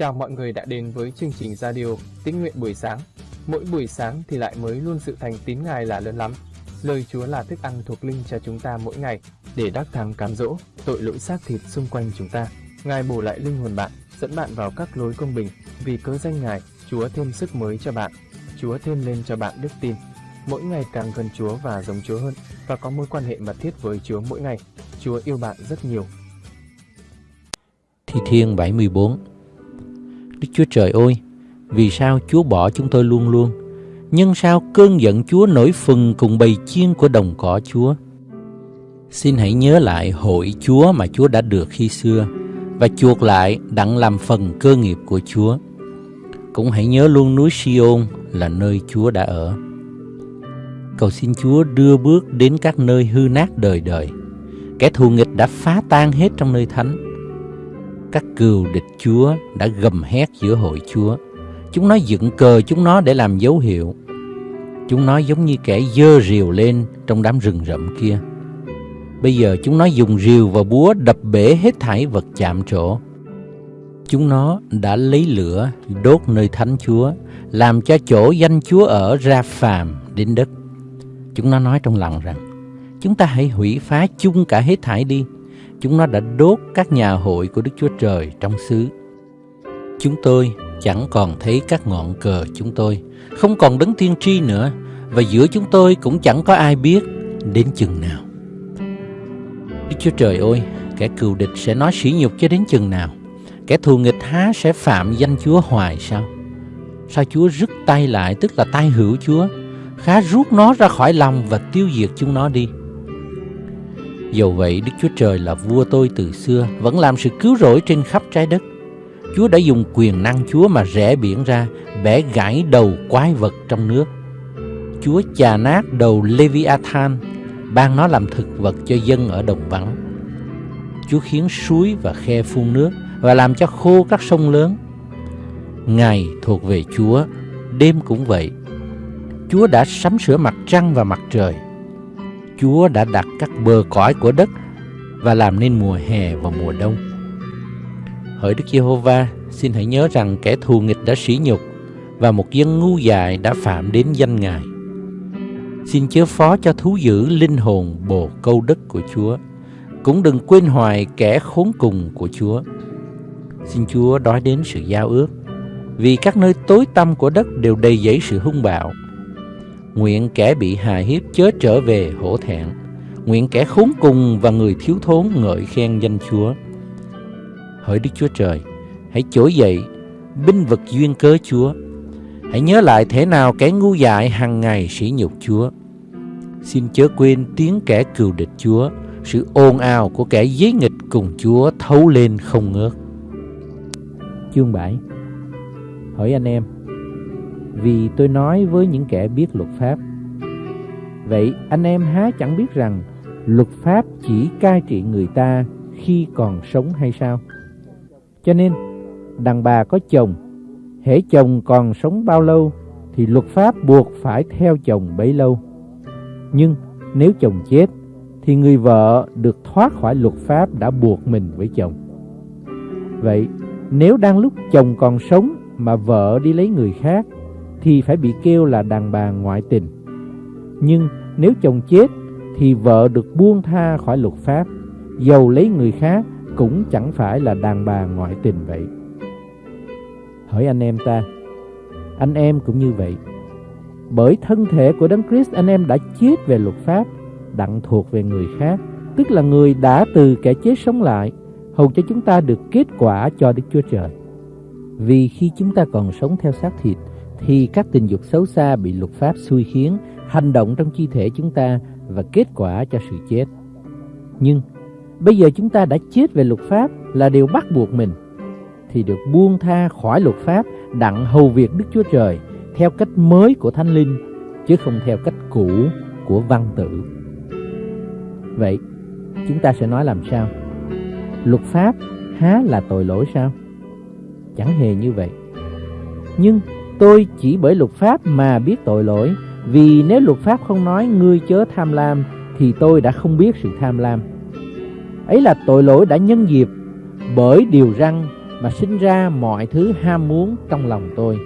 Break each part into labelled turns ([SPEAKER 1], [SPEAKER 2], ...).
[SPEAKER 1] Chào mọi người đã đến với chương trình radio Tín nguyện buổi sáng. Mỗi buổi sáng thì lại mới luôn sự thành tín Ngài là lớn lắm. Lời Chúa là thức ăn thuộc linh cho chúng ta mỗi ngày để đắc thắng cám dỗ tội lỗi xác thịt xung quanh chúng ta. Ngài bổ lại linh hồn bạn, dẫn bạn vào các lối công bình. Vì cớ danh Ngài, Chúa thêm sức mới cho bạn. Chúa thêm lên cho bạn đức tin. Mỗi ngày càng gần Chúa và giống Chúa hơn và có mối quan hệ mật thiết với Chúa mỗi ngày. Chúa yêu bạn rất nhiều.
[SPEAKER 2] Thi Thiên 74 Đức Chúa Trời ơi, vì sao Chúa bỏ chúng tôi luôn luôn? Nhưng sao cơn giận Chúa nổi phừng cùng bầy chiên của đồng cỏ Chúa? Xin hãy nhớ lại hội Chúa mà Chúa đã được khi xưa và chuộc lại đặng làm phần cơ nghiệp của Chúa. Cũng hãy nhớ luôn núi Siôn là nơi Chúa đã ở. Cầu xin Chúa đưa bước đến các nơi hư nát đời đời. Kẻ thù nghịch đã phá tan hết trong nơi thánh. Các cừu địch Chúa đã gầm hét giữa hội Chúa. Chúng nó dựng cờ chúng nó để làm dấu hiệu. Chúng nó giống như kẻ dơ rìu lên trong đám rừng rậm kia. Bây giờ chúng nó dùng rìu và búa đập bể hết thảy vật chạm trổ. Chúng nó đã lấy lửa đốt nơi thánh Chúa, làm cho chỗ danh Chúa ở ra phàm đến đất. Chúng nó nói trong lòng rằng, chúng ta hãy hủy phá chung cả hết thảy đi. Chúng nó đã đốt các nhà hội của Đức Chúa Trời trong xứ. Chúng tôi chẳng còn thấy các ngọn cờ chúng tôi, không còn đấng tiên tri nữa, và giữa chúng tôi cũng chẳng có ai biết đến chừng nào. Đức Chúa Trời ơi, kẻ cừu địch sẽ nói sỉ nhục cho đến chừng nào? Kẻ thù nghịch há sẽ phạm danh Chúa hoài sao? Sao Chúa rứt tay lại, tức là tay hữu Chúa, khá rút nó ra khỏi lòng và tiêu diệt chúng nó đi. Dầu vậy, Đức Chúa Trời là vua tôi từ xưa, vẫn làm sự cứu rỗi trên khắp trái đất. Chúa đã dùng quyền năng Chúa mà rẽ biển ra, bẻ gãy đầu quái vật trong nước. Chúa chà nát đầu Leviathan, ban nó làm thực vật cho dân ở đồng vắng. Chúa khiến suối và khe phun nước và làm cho khô các sông lớn. Ngày thuộc về Chúa, đêm cũng vậy. Chúa đã sắm sửa mặt trăng và mặt trời. Chúa đã đặt các bờ cõi của đất và làm nên mùa hè và mùa đông. Hỡi Đức Giê-hô-va, xin hãy nhớ rằng kẻ thù nghịch đã sỉ nhục và một dân ngu dại đã phạm đến danh Ngài. Xin chớ phó cho thú dữ linh hồn bồ câu đất của Chúa, cũng đừng quên hoài kẻ khốn cùng của Chúa. Xin Chúa đói đến sự giao ước, vì các nơi tối tăm của đất đều đầy dẫy sự hung bạo. Nguyện kẻ bị hà hiếp chớ trở về hổ thẹn, nguyện kẻ khốn cùng và người thiếu thốn ngợi khen danh Chúa. Hỡi Đức Chúa Trời, hãy trỗi dậy, binh vực duyên cớ Chúa. Hãy nhớ lại thế nào kẻ ngu dại hàng ngày sỉ nhục Chúa. Xin chớ quên tiếng kẻ cừu địch Chúa, sự ồn ào của kẻ giấy nghịch cùng Chúa thấu lên không ngớt. Chương 7 Hỡi anh em vì tôi nói với những kẻ biết luật pháp Vậy anh em há chẳng biết rằng Luật pháp chỉ cai trị người ta khi còn sống hay sao? Cho nên, đàn bà có chồng, hễ chồng còn sống bao lâu thì luật pháp buộc phải theo chồng bấy lâu. Nhưng nếu chồng chết thì người vợ được thoát khỏi luật pháp đã buộc mình với chồng. Vậy nếu đang lúc chồng còn sống mà vợ đi lấy người khác thì phải bị kêu là đàn bà ngoại tình. Nhưng nếu chồng chết thì vợ được buông tha khỏi luật pháp, dầu lấy người khác cũng chẳng phải là đàn bà ngoại tình vậy. Hỏi anh em ta, anh em cũng như vậy. Bởi thân thể của Đấng Christ anh em đã chết về luật pháp, đặng thuộc về người khác, tức là người đã từ kẻ chết sống lại, hầu cho chúng ta được kết quả cho Đức Chúa Trời. Vì khi chúng ta còn sống theo xác thịt, thì các tình dục xấu xa bị luật pháp xui khiến, hành động trong chi thể chúng ta và kết quả cho sự chết. Nhưng bây giờ chúng ta đã chết về luật pháp là điều bắt buộc mình, thì được buông tha khỏi luật pháp đặng hầu việc Đức Chúa Trời theo cách mới của Thánh Linh, chứ không theo cách cũ của văn tự. Vậy, chúng ta sẽ nói làm sao? Luật pháp há là tội lỗi sao? Chẳng hề như vậy. Nhưng tôi chỉ bởi luật pháp mà biết tội lỗi, vì nếu luật pháp không nói ngươi chớ tham lam, thì tôi đã không biết sự tham lam. Ấy là tội lỗi đã nhân dịp bởi điều răng
[SPEAKER 3] mà sinh ra mọi thứ ham muốn trong lòng tôi.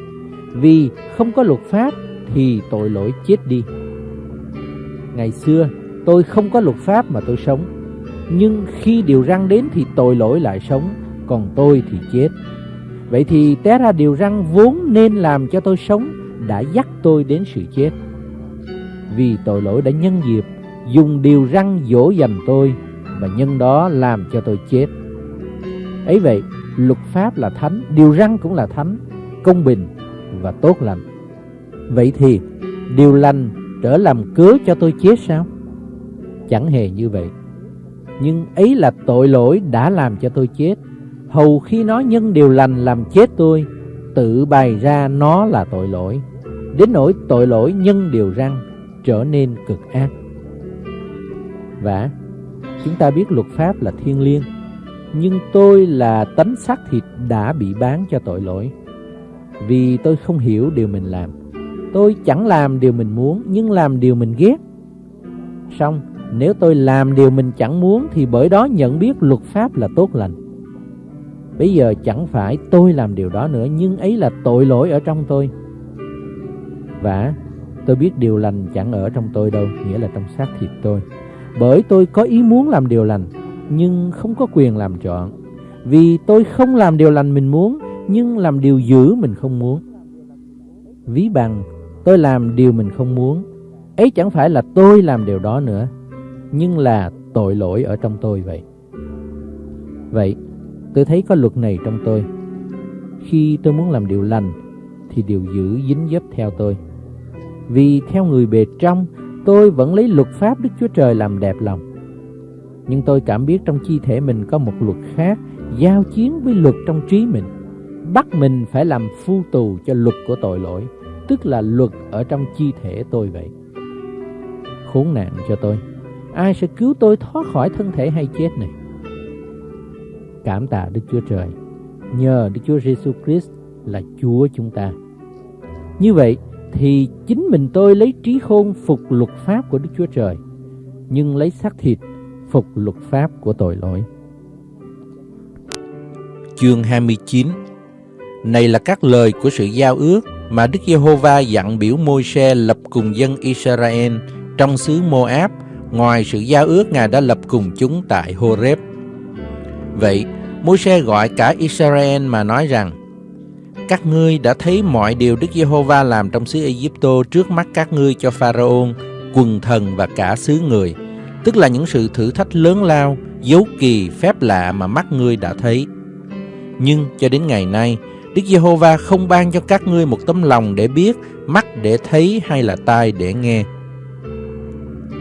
[SPEAKER 3] Vì không có luật pháp thì tội lỗi chết đi. Ngày xưa tôi không có luật pháp mà tôi sống, nhưng khi điều răng đến thì tội lỗi lại sống, còn tôi thì chết. Vậy thì té ra điều răng vốn nên làm cho tôi sống đã dắt tôi đến sự chết. Vì tội lỗi đã nhân dịp dùng điều răng dỗ dành tôi và nhân đó làm cho tôi chết. Ấy vậy, luật pháp là thánh, điều răng cũng là thánh, công bình và tốt lành. Vậy thì, điều lành trở làm cớ cho tôi chết sao? Chẳng hề như vậy. Nhưng ấy là tội lỗi đã làm cho tôi chết. Hầu khi nó nhân điều lành làm chết tôi, tự bày ra nó là tội lỗi. Đến nỗi tội lỗi nhân điều răng trở nên cực ác. Và chúng ta biết luật pháp là thiên liêng, nhưng tôi là tánh xác thịt đã bị bán cho tội lỗi. Vì tôi không hiểu điều mình làm. Tôi chẳng làm điều mình muốn, nhưng làm điều mình ghét. Xong, nếu tôi làm điều mình chẳng muốn thì bởi đó nhận biết luật pháp là tốt lành. Bây giờ chẳng phải tôi làm điều đó nữa, nhưng ấy là tội lỗi ở trong tôi. Và tôi biết điều lành chẳng ở trong tôi đâu, nghĩa là trong xác thịt tôi. Bởi tôi có ý muốn làm điều lành, nhưng không có quyền làm chọn Vì tôi không làm điều lành mình muốn, nhưng làm điều dữ mình không muốn. Ví bằng, tôi làm điều mình không muốn, ấy chẳng phải là tôi làm điều đó nữa, nhưng là tội lỗi ở trong tôi vậy. Vậy, tôi thấy có luật này trong tôi. Khi tôi muốn làm điều lành, thì điều dữ dính dấp theo tôi. Vì theo người bề trong, tôi vẫn lấy luật pháp Đức Chúa Trời làm đẹp lòng. Nhưng tôi cảm biết trong chi thể mình có một luật khác, giao chiến với luật trong trí mình. Bắt mình phải làm phu tù cho luật của tội lỗi, tức là luật ở trong chi thể tôi vậy. Khốn nạn cho tôi, ai sẽ cứu tôi thoát khỏi thân thể hay chết này? Cảm tạ Đức Chúa Trời, nhờ Đức Chúa Giêsu Christ là Chúa chúng ta. Như vậy, thì chính mình tôi lấy trí khôn phục luật pháp của Đức Chúa Trời, nhưng lấy xác thịt phục luật pháp của tội lỗi.
[SPEAKER 2] Chương 29 Này là các lời của sự giao ước mà Đức Giê-hô-va dặn biểu Môi-se lập cùng dân Israel trong xứ Moab, ngoài sự giao ước Ngài đã lập cùng chúng tại Horeb. Vậy, Môi-se gọi cả Israel mà nói rằng: các ngươi đã thấy mọi điều Đức Giê-hô-va làm trong xứ Ai-cập trước mắt các ngươi cho Pharaon, quần thần và cả xứ người, tức là những sự thử thách lớn lao, dấu kỳ, phép lạ mà mắt ngươi đã thấy. Nhưng cho đến ngày nay, Đức Giê-hô-va không ban cho các ngươi một tấm lòng để biết, mắt để thấy hay là tai để nghe.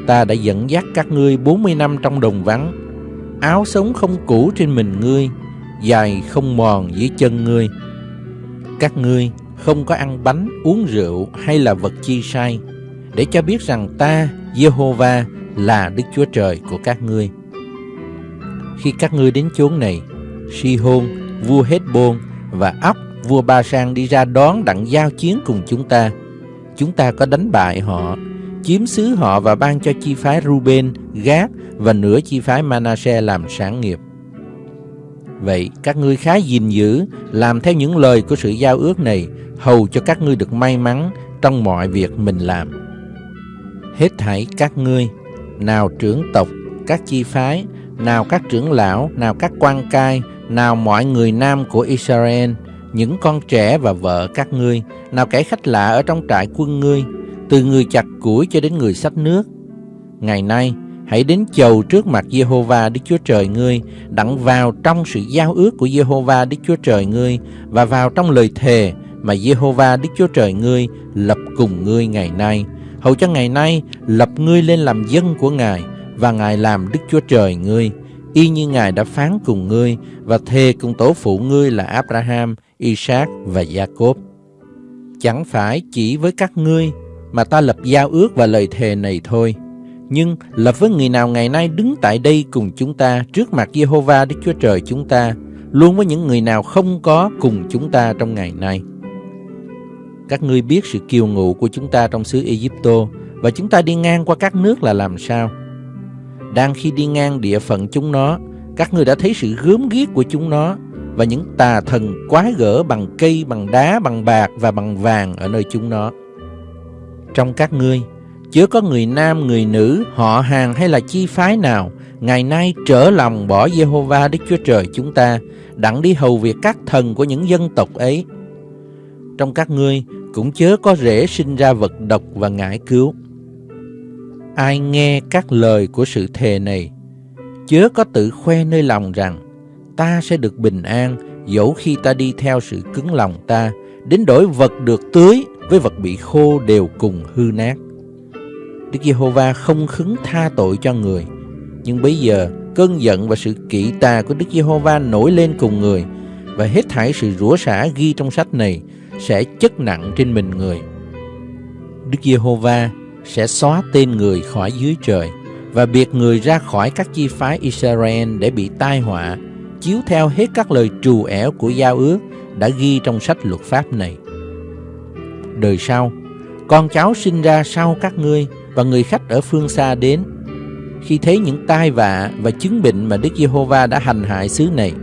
[SPEAKER 2] Ta đã dẫn dắt các ngươi 40 năm trong đồng vắng, áo sống không cũ trên mình ngươi, dài không mòn dưới chân ngươi các ngươi không có ăn bánh, uống rượu hay là vật chi sai, để cho biết rằng ta, Jehovah, là Đức Chúa Trời của các ngươi. Khi các ngươi đến chốn này, Si-hôn, vua Hết-bôn và Óc, vua Ba Sang đi ra đón đặng giao chiến cùng chúng ta. Chúng ta có đánh bại họ, chiếm xứ họ và ban cho chi phái Ruben, Gác và nửa chi phái Manasseh làm sản nghiệp. Vậy các ngươi khá gìn giữ, làm theo những lời của sự giao ước này, hầu cho các ngươi được may mắn trong mọi việc mình làm. Hết thảy các ngươi, nào trưởng tộc, các chi phái, nào các trưởng lão, nào các quan cai, nào mọi người nam của Israel, những con trẻ và vợ các ngươi, nào kẻ khách lạ ở trong trại quân ngươi, từ người chặt củi cho đến người sách nước. Ngày nay, Hãy đến chầu trước mặt Giê-hô-va Đức Chúa Trời ngươi, đặng vào trong sự giao ước của Giê-hô-va Đức Chúa Trời ngươi và vào trong lời thề mà Giê-hô-va Đức Chúa Trời ngươi lập cùng ngươi ngày nay. Hầu cho ngày nay lập ngươi lên làm dân của Ngài và Ngài làm Đức Chúa Trời ngươi, y như Ngài đã phán cùng ngươi và thề cùng tổ phụ ngươi là Abraham, Isaac và Jacob. Chẳng phải chỉ với các ngươi mà ta lập giao ước và lời thề này thôi, nhưng lập với người nào ngày nay đứng tại đây cùng chúng ta trước mặt Jehovah Đức Chúa Trời chúng ta, luôn với những người nào không có cùng chúng ta trong ngày nay. Các ngươi biết sự kiêu ngụ của chúng ta trong xứ Egypto và chúng ta đi ngang qua các nước là làm sao? Đang khi đi ngang địa phận chúng nó, các ngươi đã thấy sự gớm ghiếc của chúng nó và những tà thần quái gở bằng cây, bằng đá, bằng bạc và bằng vàng ở nơi chúng nó. Trong các ngươi, chớ có người nam, người nữ, họ hàng hay là chi phái nào ngày nay trở lòng bỏ Jehovah Đức Chúa Trời chúng ta, đặng đi hầu việc các thần của những dân tộc ấy. Trong các ngươi cũng chớ có rễ sinh ra vật độc và ngải cứu. Ai nghe các lời của sự thề này, chớ có tự khoe nơi lòng rằng ta sẽ được bình an dẫu khi ta đi theo sự cứng lòng ta, đến đổi vật được tưới với vật bị khô đều cùng hư nát. Đức Giê-hô-va không khứng tha tội cho người, nhưng bây giờ cơn giận và sự kỵ tà của Đức Giê-hô-va nổi lên cùng người và hết thảy sự rủa xả ghi trong sách này sẽ chất nặng trên mình người. Đức Giê-hô-va sẽ xóa tên người khỏi dưới trời và biệt người ra khỏi các chi phái Israel để bị tai họa, chiếu theo hết các lời trù ẻo của giao ước đã ghi trong sách luật pháp này. Đời sau, con cháu sinh ra sau các ngươi và người khách ở phương xa đến khi thấy những tai vạ và chứng bệnh mà Đức Giê-hô-va đã hành hại xứ này.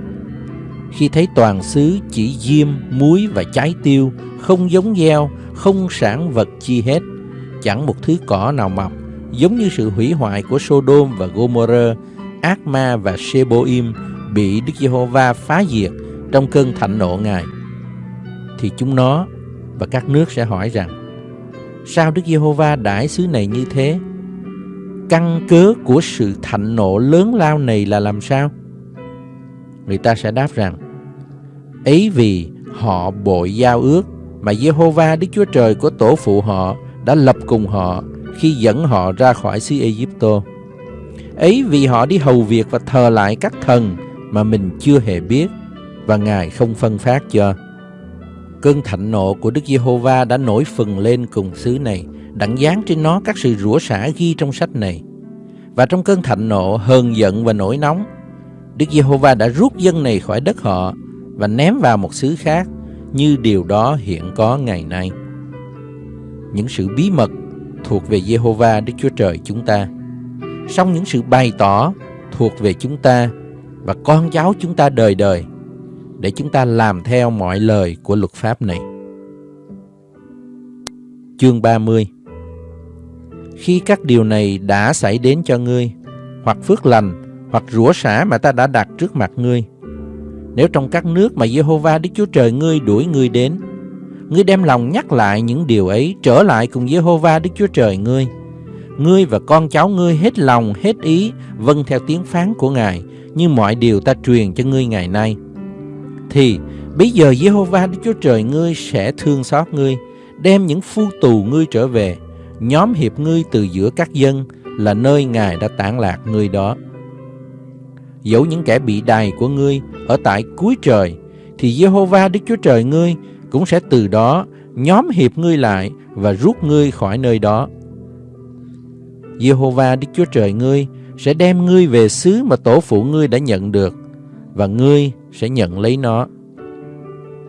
[SPEAKER 2] Khi thấy toàn xứ chỉ diêm, muối và trái tiêu, không giống gieo, không sản vật chi hết, chẳng một thứ cỏ nào mọc, giống như sự hủy hoại của Sodom và Gomorrah, Ác Ma và Seboim bị Đức Giê-hô-va phá diệt trong cơn thạnh nộ Ngài. Thì chúng nó và các nước sẽ hỏi rằng, sao Đức Giê-hô-va đãi xứ này như thế? căn cớ của sự thạnh nộ lớn lao này là làm sao? Người ta sẽ đáp rằng, ấy vì họ bội giao ước mà Giê-hô-va Đức Chúa Trời của tổ phụ họ đã lập cùng họ khi dẫn họ ra khỏi xứ Egypto. Ấy vì họ đi hầu việc và thờ lại các thần mà mình chưa hề biết và Ngài không phân phát cho. Cơn thạnh nộ của Đức Giê-hô-va đã nổi phừng lên cùng xứ này đặng dán trên nó các sự rủa xả ghi trong sách này. Và trong cơn thạnh nộ, hờn giận và nổi nóng, Đức Giê-hô-va đã rút dân này khỏi đất họ và ném vào một xứ khác như điều đó hiện có ngày nay. Những sự bí mật thuộc về Giê-hô-va Đức Chúa Trời chúng ta. Song những sự bày tỏ thuộc về chúng ta và con cháu chúng ta đời đời để chúng ta làm theo mọi lời của luật pháp này. Chương 30 khi các điều này đã xảy đến cho ngươi, hoặc phước lành, hoặc rủa xả mà ta đã đặt trước mặt ngươi. Nếu trong các nước mà Jehovah Đức Chúa Trời ngươi đuổi ngươi đến, ngươi đem lòng nhắc lại những điều ấy trở lại cùng Jehovah Đức Chúa Trời ngươi. Ngươi và con cháu ngươi hết lòng, hết ý, vâng theo tiếng phán của Ngài, như mọi điều ta truyền cho ngươi ngày nay. Thì bây giờ Jehovah Đức Chúa Trời ngươi sẽ thương xót ngươi, đem những phu tù ngươi trở về, nhóm hiệp ngươi từ giữa các dân là nơi Ngài đã tản lạc ngươi đó. Dẫu những kẻ bị đày của ngươi ở tại cuối trời, thì Jehovah Đức Chúa Trời ngươi cũng sẽ từ đó nhóm hiệp ngươi lại và rút ngươi khỏi nơi đó. Jehovah Đức Chúa Trời ngươi sẽ đem ngươi về xứ mà tổ phụ ngươi đã nhận được và ngươi sẽ nhận lấy nó.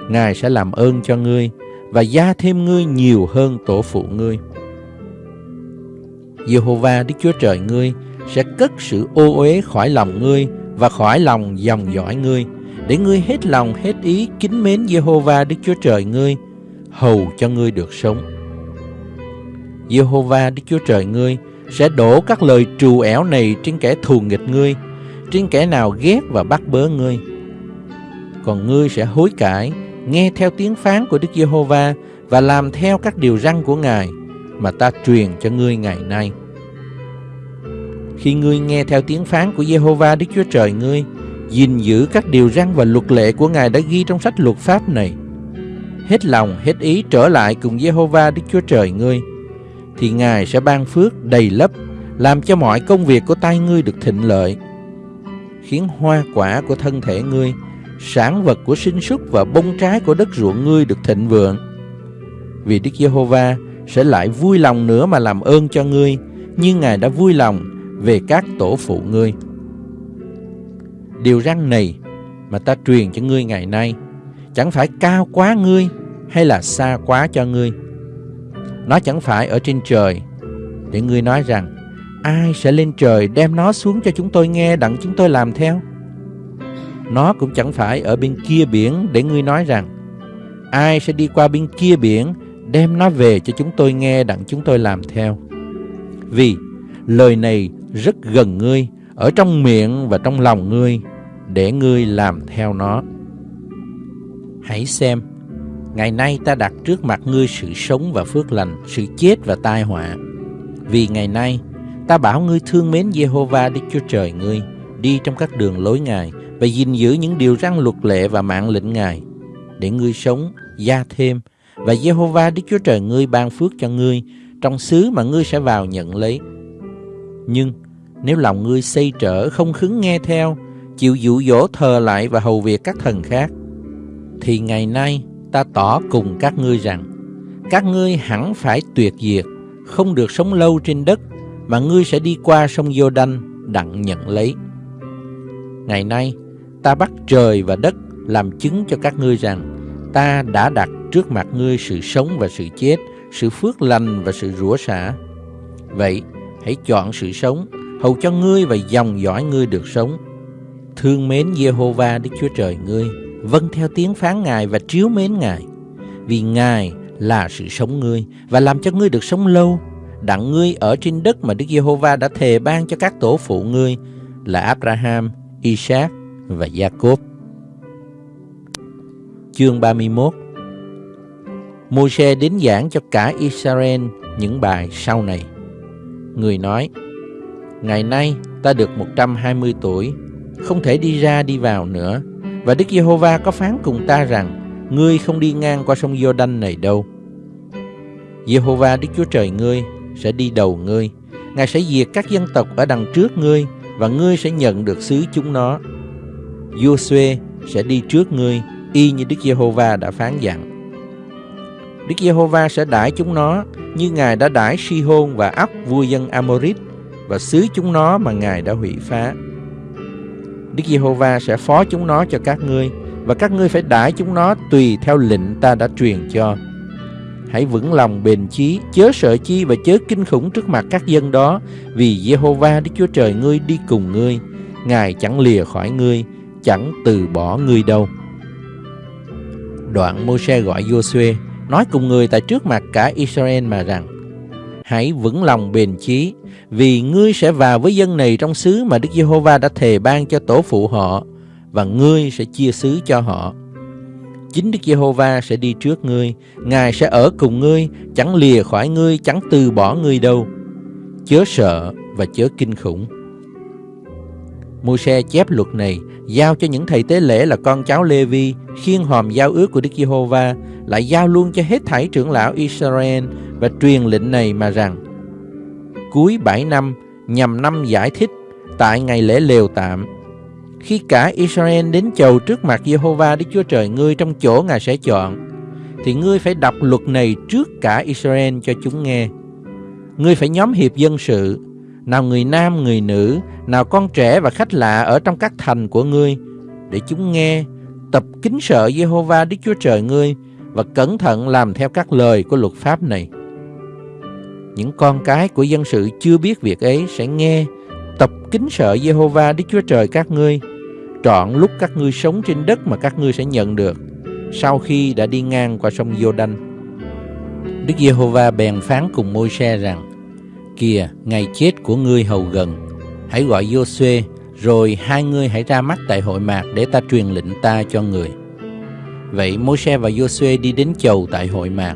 [SPEAKER 2] Ngài sẽ làm ơn cho ngươi và gia thêm ngươi nhiều hơn tổ phụ ngươi. Jehovah Đức Chúa Trời ngươi sẽ cất sự ô uế khỏi lòng ngươi và khỏi lòng dòng dõi ngươi, để ngươi hết lòng hết ý kính mến Jehovah Đức Chúa Trời ngươi, hầu cho ngươi được sống. Jehovah Đức Chúa Trời ngươi sẽ đổ các lời trù ẻo này trên kẻ thù nghịch ngươi, trên kẻ nào ghét và bắt bớ ngươi. Còn ngươi sẽ hối cải, nghe theo tiếng phán của Đức Giê-hô-va và làm theo các điều răn của Ngài mà ta truyền cho ngươi ngày nay. Khi ngươi nghe theo tiếng phán của Giê-hô-va Đức Chúa Trời ngươi, gìn giữ các điều răn và luật lệ của Ngài đã ghi trong sách luật pháp này, hết lòng, hết ý trở lại cùng Giê-hô-va Đức Chúa Trời ngươi, thì Ngài sẽ ban phước đầy lấp, làm cho mọi công việc của tay ngươi được thịnh lợi, khiến hoa quả của thân thể ngươi, sản vật của sinh súc và bông trái của đất ruộng ngươi được thịnh vượng. Vì Đức Giê-hô-va sẽ lại vui lòng nữa mà làm ơn cho ngươi, như Ngài đã vui lòng về các tổ phụ ngươi. Điều răn này mà ta truyền cho ngươi ngày nay chẳng phải cao quá ngươi hay là xa quá cho ngươi. Nó chẳng phải ở trên trời để ngươi nói rằng ai sẽ lên trời đem nó xuống cho chúng tôi nghe đặng chúng tôi làm theo. nó cũng chẳng phải ở bên kia biển để ngươi nói rằng ai sẽ đi qua bên kia biển đem nó về cho chúng tôi nghe đặng chúng tôi làm theo. Vì lời này rất gần ngươi, ở trong miệng và trong lòng ngươi, để ngươi làm theo nó. Hãy xem, ngày nay ta đặt trước mặt ngươi sự sống và phước lành, sự chết và tai họa. Vì ngày nay, ta bảo ngươi thương mến Jehovah Đức Chúa Trời ngươi, đi trong các đường lối Ngài và gìn giữ những điều răn luật lệ và mạng lệnh Ngài, để ngươi sống, gia thêm, và Jehovah Đức Chúa Trời ngươi ban phước cho ngươi trong xứ mà ngươi sẽ vào nhận lấy. Nhưng nếu lòng ngươi xây trở không khứng nghe theo, chịu dụ dỗ thờ lại và hầu việc các thần khác, thì ngày nay ta tỏ cùng các ngươi rằng, các ngươi hẳn phải tuyệt diệt, không được sống lâu trên đất, mà ngươi sẽ đi qua sông giô đanh đặng nhận lấy. Ngày nay, ta bắt trời và đất làm chứng cho các ngươi rằng, ta đã đặt trước mặt ngươi sự sống và sự chết, sự phước lành và sự rủa xả. Vậy, hãy chọn sự sống, hầu cho ngươi và dòng dõi ngươi được sống. Thương mến Jehovah Đức Chúa Trời ngươi, vâng theo tiếng phán Ngài và chiếu mến Ngài. Vì Ngài là sự sống ngươi và làm cho ngươi được sống lâu, đặng ngươi ở trên đất mà Đức Giê-hô-va đã thề ban cho các tổ phụ ngươi là Abraham, Isaac và Jacob. Chương 31 Môi-se đến giảng cho cả Israel những bài sau này. Người nói, Ngày nay ta được 120 tuổi, không thể đi ra đi vào nữa. Và Đức Giê-hô-va có phán cùng ta rằng, Ngươi không đi ngang qua sông Giô-đanh này đâu. Giê-hô-va Đức Chúa Trời ngươi sẽ đi đầu ngươi. Ngài sẽ diệt các dân tộc ở đằng trước ngươi, và ngươi sẽ nhận được xứ chúng nó. Giô-suê sẽ đi trước ngươi, y như Đức Giê-hô-va đã phán dặn. Đức Giê-hô-va sẽ đãi chúng nó, như Ngài đã đãi Si-hôn và Ốc vua dân Amorit, và xứ chúng nó mà Ngài đã hủy phá. Đức Giê-hô-va sẽ phó chúng nó cho các ngươi, và các ngươi phải đãi chúng nó tùy theo lệnh ta đã truyền cho. Hãy vững lòng bền chí, chớ sợ chi và chớ kinh khủng trước mặt các dân đó, vì Giê-hô-va Đức Chúa Trời ngươi đi cùng ngươi, Ngài chẳng lìa khỏi ngươi, chẳng từ bỏ ngươi đâu. Đoạn Môi-se gọi Giô-suê, nói cùng người tại trước mặt cả Israel mà rằng, Hãy vững lòng bền chí, vì ngươi sẽ vào với dân này trong xứ mà Đức Giê-hô-va đã thề ban cho tổ phụ họ, và ngươi sẽ chia xứ cho họ. Chính Đức Giê-hô-va sẽ đi trước ngươi, Ngài sẽ ở cùng ngươi, chẳng lìa khỏi ngươi, chẳng từ bỏ ngươi đâu. Chớ sợ và chớ kinh khủng. Môi-se chép luật này giao cho những thầy tế lễ là con cháu Lê-vi khiên hòm giao ước của Đức Giê-hô-va lại giao luôn cho hết thảy trưởng lão Israel và truyền lệnh này mà rằng cuối bảy năm nhằm năm giải thích tại ngày lễ lều tạm khi cả Israel đến chầu trước mặt Jehovah Đức Chúa Trời ngươi trong chỗ Ngài sẽ chọn, thì ngươi phải đọc luật này trước cả Israel cho chúng nghe. Ngươi phải nhóm hiệp dân sự, nào người nam, người nữ, nào con trẻ và khách lạ ở trong các thành của ngươi, để chúng nghe, tập kính sợ Jehovah Đức Chúa Trời ngươi và cẩn thận làm theo các lời của luật pháp này. Những con cái của dân sự chưa biết việc ấy sẽ nghe, tập kính sợ Jehovah Đức Chúa Trời các ngươi trọn lúc các ngươi sống trên đất mà các ngươi sẽ nhận được sau khi đã đi ngang qua sông Giô-đanh. Đức Giê-hô-va bèn phán cùng Môi-se rằng: Kìa, ngày chết của ngươi hầu gần, hãy gọi Giô-suê, rồi hai ngươi hãy ra mắt tại hội mạc để ta truyền lệnh ta cho người. Vậy Môi-se và Giô-suê đi đến chầu tại hội mạc.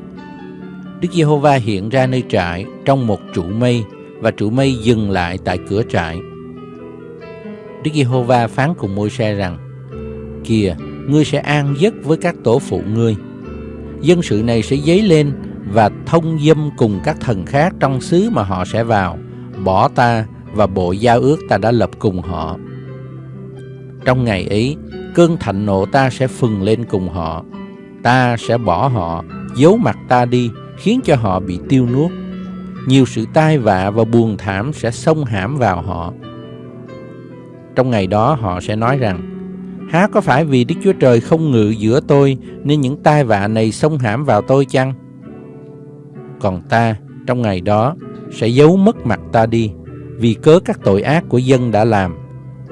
[SPEAKER 2] Đức Giê-hô-va hiện ra nơi trại trong một trụ mây và trụ mây dừng lại tại cửa trại. Đức Giê-hô-va phán cùng Môi-se rằng: Kìa, ngươi sẽ an giấc với các tổ phụ ngươi. Dân sự này sẽ dấy lên và thông dâm cùng các thần khác trong xứ mà họ sẽ vào, bỏ ta và bộ giao ước ta đã lập cùng họ. Trong ngày ấy, cơn thạnh nộ ta sẽ phừng lên cùng họ. Ta sẽ bỏ họ, giấu mặt ta đi, khiến cho họ bị tiêu nuốt. Nhiều sự tai vạ và buồn thảm sẽ xông hãm vào họ trong ngày đó họ sẽ nói rằng Há có phải vì Đức Chúa Trời không ngự giữa tôi Nên những tai vạ này xông hãm vào tôi chăng Còn ta trong ngày đó Sẽ giấu mất mặt ta đi Vì cớ các tội ác của dân đã làm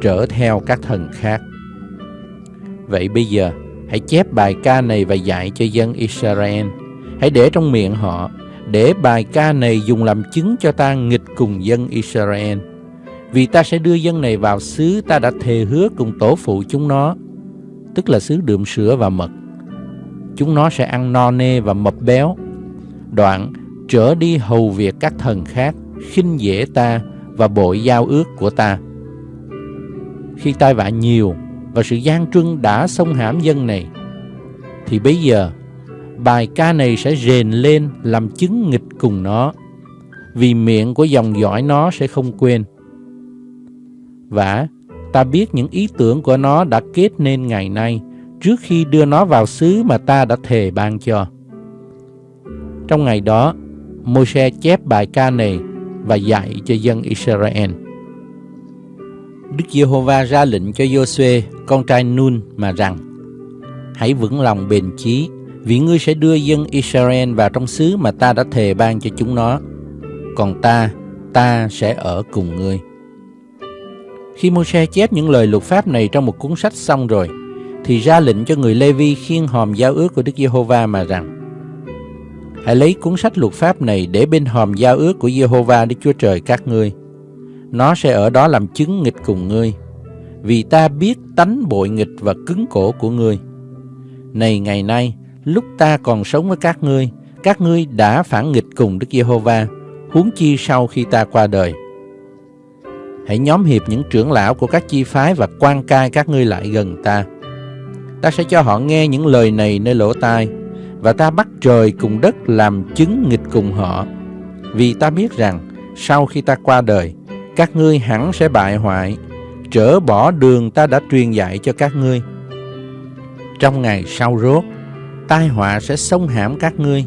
[SPEAKER 2] Trở theo các thần khác Vậy bây giờ, hãy chép bài ca này và dạy cho dân Israel. Hãy để trong miệng họ, để bài ca này dùng làm chứng cho ta nghịch cùng dân Israel. Vì ta sẽ đưa dân này vào xứ ta đã thề hứa cùng tổ phụ chúng nó, tức là xứ đượm sữa và mật. Chúng nó sẽ ăn no nê và mập béo. Đoạn, trở đi hầu việc các thần khác, khinh dễ ta và bội giao ước của ta. Khi tai vạ nhiều và sự gian truân đã xông hãm dân này, thì bây giờ bài ca này sẽ rền lên làm chứng nghịch cùng nó, vì miệng của dòng dõi nó sẽ không quên. Và ta biết những ý tưởng của nó đã kết nên ngày nay trước khi đưa nó vào xứ mà ta đã thề ban cho. Trong ngày đó, Môi-se chép bài ca này và dạy cho dân Israel. Đức Giê-hô-va ra lệnh cho Giô-suê, con trai Nun mà rằng: Hãy vững lòng bền chí, vì ngươi sẽ đưa dân Israel vào trong xứ mà ta đã thề ban cho chúng nó. Còn ta, ta sẽ ở cùng ngươi. Khi Môi-se chép những lời luật pháp này trong một cuốn sách xong rồi, thì ra lệnh cho người Lê-vi khiêng hòm giao ước của Đức Giê-hô-va mà rằng: Hãy lấy cuốn sách luật pháp này để bên hòm giao ước của Giê-hô-va Đức Chúa Trời các ngươi. Nó sẽ ở đó làm chứng nghịch cùng ngươi, vì ta biết tánh bội nghịch và cứng cổ của ngươi. Này ngày nay, lúc ta còn sống với các ngươi, các ngươi đã phản nghịch cùng Đức Giê-hô-va, huống chi sau khi ta qua đời. Hãy nhóm hiệp những trưởng lão của các chi phái và quan cai các ngươi lại gần ta. Ta sẽ cho họ nghe những lời này nơi lỗ tai, và ta bắt trời cùng đất làm chứng nghịch cùng họ. Vì ta biết rằng, sau khi ta qua đời, các ngươi hẳn sẽ bại hoại, trở bỏ đường ta đã truyền dạy cho các ngươi. Trong ngày sau rốt, tai họa sẽ xông hãm các ngươi,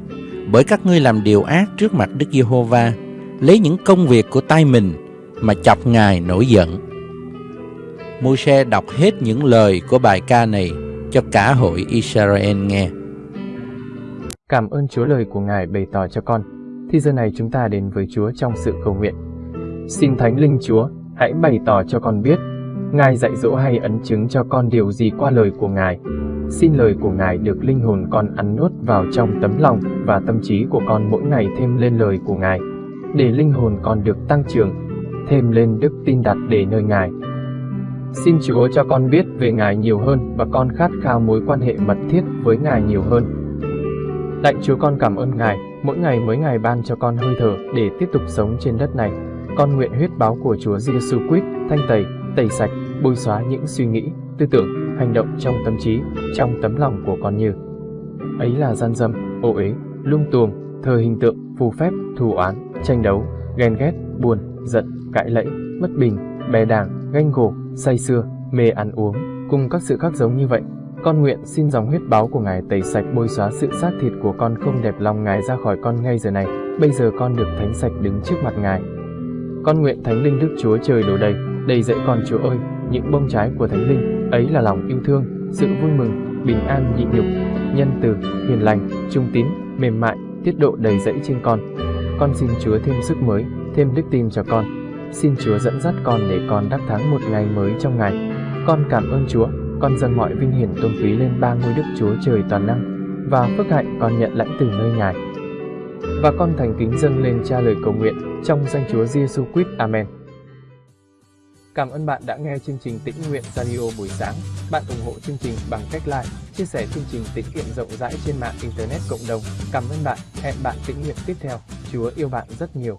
[SPEAKER 2] bởi các ngươi làm điều ác trước mặt Đức Giê-hô-va, lấy những công việc của tay mình mà chọc Ngài nổi giận. Môi-se đọc hết những lời của bài ca này cho cả hội Israel nghe.
[SPEAKER 1] Cảm ơn Chúa lời của Ngài bày tỏ cho con. Thì giờ này chúng ta đến với Chúa trong sự cầu nguyện. Xin Thánh Linh Chúa, hãy bày tỏ cho con biết, Ngài dạy dỗ hay ấn chứng cho con điều gì qua lời của Ngài. Xin lời của Ngài được linh hồn con ăn nuốt vào trong tấm lòng và tâm trí của con mỗi ngày thêm lên lời của Ngài, để linh hồn con được tăng trưởng, thêm lên đức tin đặt để nơi Ngài. Xin Chúa cho con biết về Ngài nhiều hơn và con khát khao mối quan hệ mật thiết với Ngài nhiều hơn Lạy Chúa con cảm ơn Ngài, mỗi ngày mới Ngài ban cho con hơi thở để tiếp tục sống trên đất này. Con nguyện huyết báo của Chúa Giêsu Christ thanh tẩy, tẩy sạch, bôi xóa những suy nghĩ, tư tưởng, hành động trong tâm trí, trong tấm lòng của con như ấy là gian dâm, ô uế, lung tuồng, thờ hình tượng, phù phép, thù oán, tranh đấu, ghen ghét, buồn, giận, cãi lẫy, bất bình, bè đảng, ganh gổ, say sưa, mê ăn uống, cùng các sự khác giống như vậy con nguyện xin dòng huyết báo của Ngài tẩy sạch bôi xóa sự xác thịt của con không đẹp lòng Ngài ra khỏi con ngay giờ này. Bây giờ con được thánh sạch đứng trước mặt Ngài. Con nguyện Thánh Linh Đức Chúa Trời đổ đầy, đầy dẫy con Chúa ơi, những bông trái của Thánh Linh, ấy là lòng yêu thương, sự vui mừng, bình an nhịn nhục, nhân từ, hiền lành, trung tín, mềm mại, tiết độ đầy dẫy trên con. Con xin Chúa thêm sức mới, thêm đức tin cho con. Xin Chúa dẫn dắt con để con đắc thắng một ngày mới trong ngày. Con cảm ơn Chúa con dâng mọi vinh hiển tôn quý lên ba ngôi đức Chúa Trời toàn năng, và phước hạnh con nhận lãnh từ nơi Ngài. Và con thành kính dâng lên cha lời cầu nguyện trong danh Chúa Giêsu Christ. Amen. Cảm ơn bạn đã nghe chương trình Tĩnh Nguyện Radio buổi sáng. Bạn ủng hộ chương trình bằng cách like, chia sẻ chương trình tĩnh nguyện rộng rãi trên mạng Internet cộng đồng. Cảm ơn bạn. Hẹn bạn tĩnh nguyện tiếp theo. Chúa yêu bạn rất nhiều.